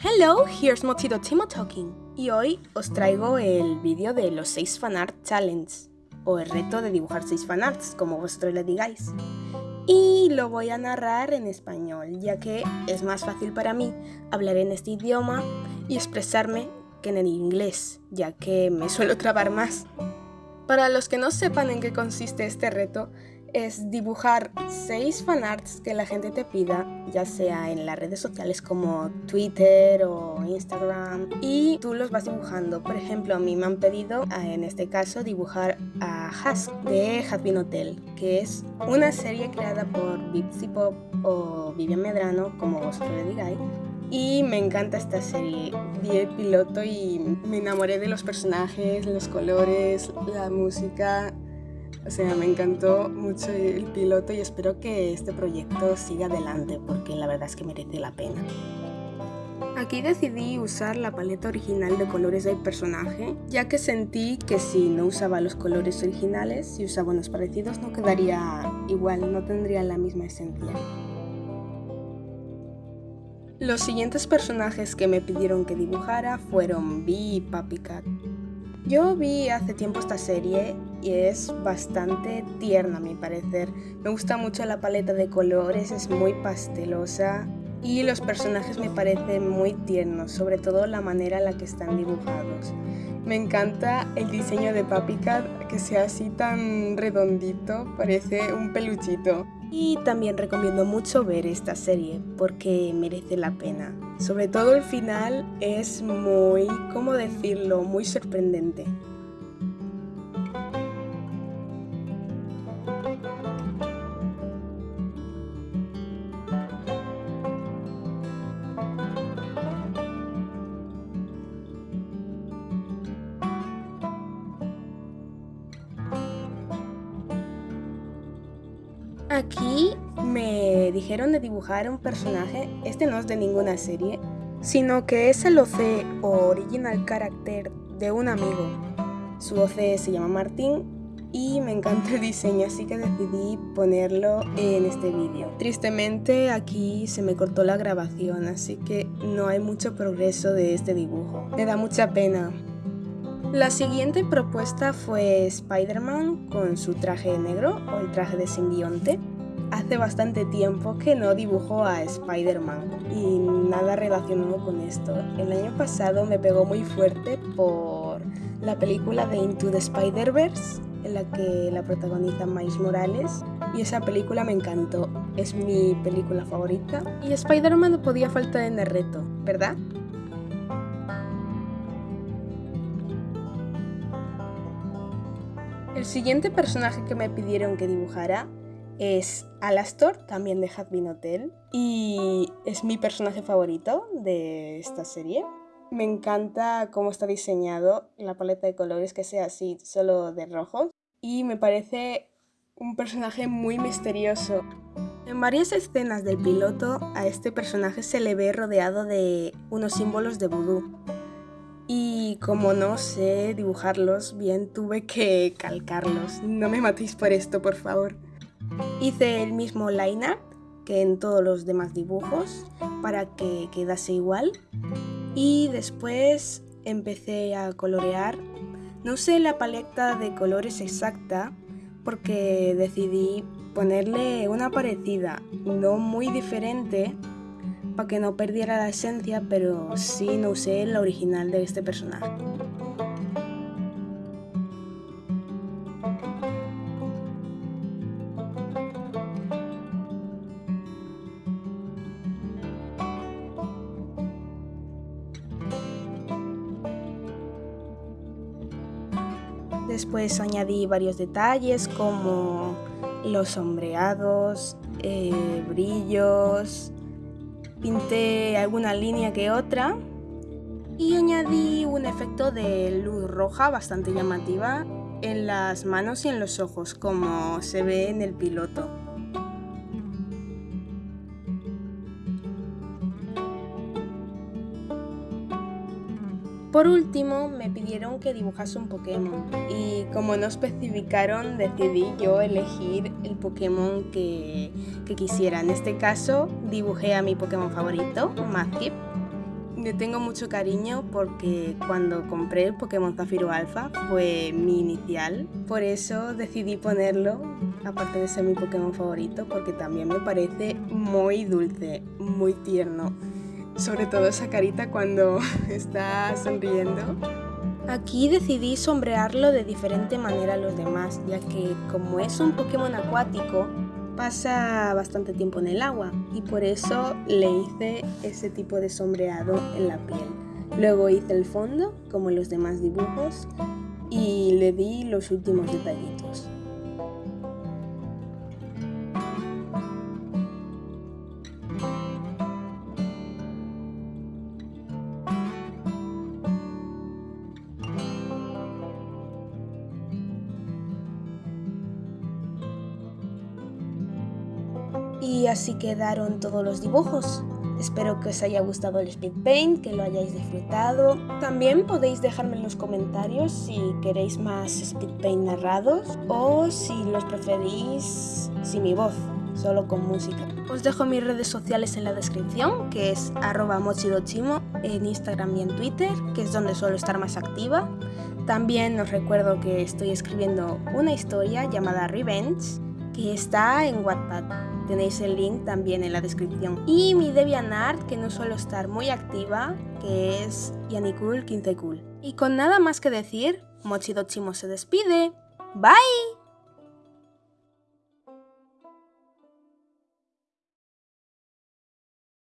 Hello, here's Mochito Timo talking. Y hoy os traigo el vídeo de los 6 fanart challenge, o el reto de dibujar 6 fanarts, como vosotros le digáis. Y lo voy a narrar en español, ya que es más fácil para mí hablar en este idioma y expresarme que en el inglés, ya que me suelo trabar más. Para los que no sepan en qué consiste este reto, es dibujar seis fanarts que la gente te pida, ya sea en las redes sociales como Twitter o Instagram, y tú los vas dibujando. Por ejemplo, a mí me han pedido, en este caso, dibujar a Husk de Has Hotel, que es una serie creada por Bipsy Pop o Vivian Medrano, como vosotros le digáis. Y me encanta esta serie. Vi el piloto y me enamoré de los personajes, los colores, la música o sea, me encantó mucho el piloto y espero que este proyecto siga adelante porque la verdad es que merece la pena. Aquí decidí usar la paleta original de colores del personaje, ya que sentí que si no usaba los colores originales y usaba unos parecidos no quedaría igual, no tendría la misma esencia. Los siguientes personajes que me pidieron que dibujara fueron Bee y Papi Cat. Yo vi hace tiempo esta serie y es bastante tierna a mi parecer. Me gusta mucho la paleta de colores, es muy pastelosa y los personajes me parecen muy tiernos, sobre todo la manera en la que están dibujados. Me encanta el diseño de Papi Cat, que sea así tan redondito, parece un peluchito. Y también recomiendo mucho ver esta serie porque merece la pena. Sobre todo el final es muy, ¿cómo decirlo?, muy sorprendente. Aquí me dijeron de dibujar un personaje, este no es de ninguna serie, sino que es el OC o Original Character de un amigo. Su OC se llama Martín y me encanta el diseño, así que decidí ponerlo en este vídeo. Tristemente aquí se me cortó la grabación, así que no hay mucho progreso de este dibujo. Me da mucha pena. La siguiente propuesta fue Spider-Man con su traje negro o el traje de simbionte. Hace bastante tiempo que no dibujo a Spider-Man y nada relacionado con esto. El año pasado me pegó muy fuerte por la película de Into the Spider-Verse en la que la protagoniza Miles Morales y esa película me encantó, es mi película favorita y Spider-Man no podía faltar en el reto, ¿verdad? El siguiente personaje que me pidieron que dibujara es Alastor, también de Hadbin Hotel, y es mi personaje favorito de esta serie. Me encanta cómo está diseñado la paleta de colores, que sea así, solo de rojos, y me parece un personaje muy misterioso. En varias escenas del piloto a este personaje se le ve rodeado de unos símbolos de vudú, y como no sé dibujarlos bien, tuve que calcarlos. No me matéis por esto, por favor. Hice el mismo line art que en todos los demás dibujos para que quedase igual. Y después empecé a colorear. No usé la paleta de colores exacta porque decidí ponerle una parecida, no muy diferente, para que no perdiera la esencia, pero sí no usé la original de este personaje. Después añadí varios detalles como los sombreados, eh, brillos, pinté alguna línea que otra y añadí un efecto de luz roja bastante llamativa en las manos y en los ojos como se ve en el piloto. Por último, me pidieron que dibujase un Pokémon y como no especificaron, decidí yo elegir el Pokémon que, quisiera. En este caso, dibujé a mi Pokémon favorito, Mazkip. Le tengo mucho cariño porque cuando compré el Pokémon Zafiro Alpha fue mi inicial. Por eso decidí ponerlo, aparte de ser mi Pokémon favorito, porque también me parece muy dulce, muy tierno. Sobre todo esa carita cuando está sonriendo. Aquí decidí sombrearlo de diferente manera a los demás, ya que como es un Pokémon acuático, pasa bastante tiempo en el agua y por eso le hice ese tipo de sombreado en la piel. Luego hice el fondo, como los demás dibujos, y le di los últimos detallitos. Y así quedaron todos los dibujos. Espero que os haya gustado el speed paint, que lo hayáis disfrutado. También podéis dejarme en los comentarios si queréis más speed paint narrados o si los preferís sin mi voz, solo con música. Os dejo mis redes sociales en la descripción, que es arroba mochidochimo en Instagram y en Twitter, que es donde suelo estar más activa. También os recuerdo que estoy escribiendo una historia llamada Revenge, que está en Wattpad. Tenéis el link también en la descripción. Y mi DeviantArt, que no suelo estar muy activa, que es Yanikul15cool. Y con nada más que decir, Mochidochimo se despide. ¡Bye!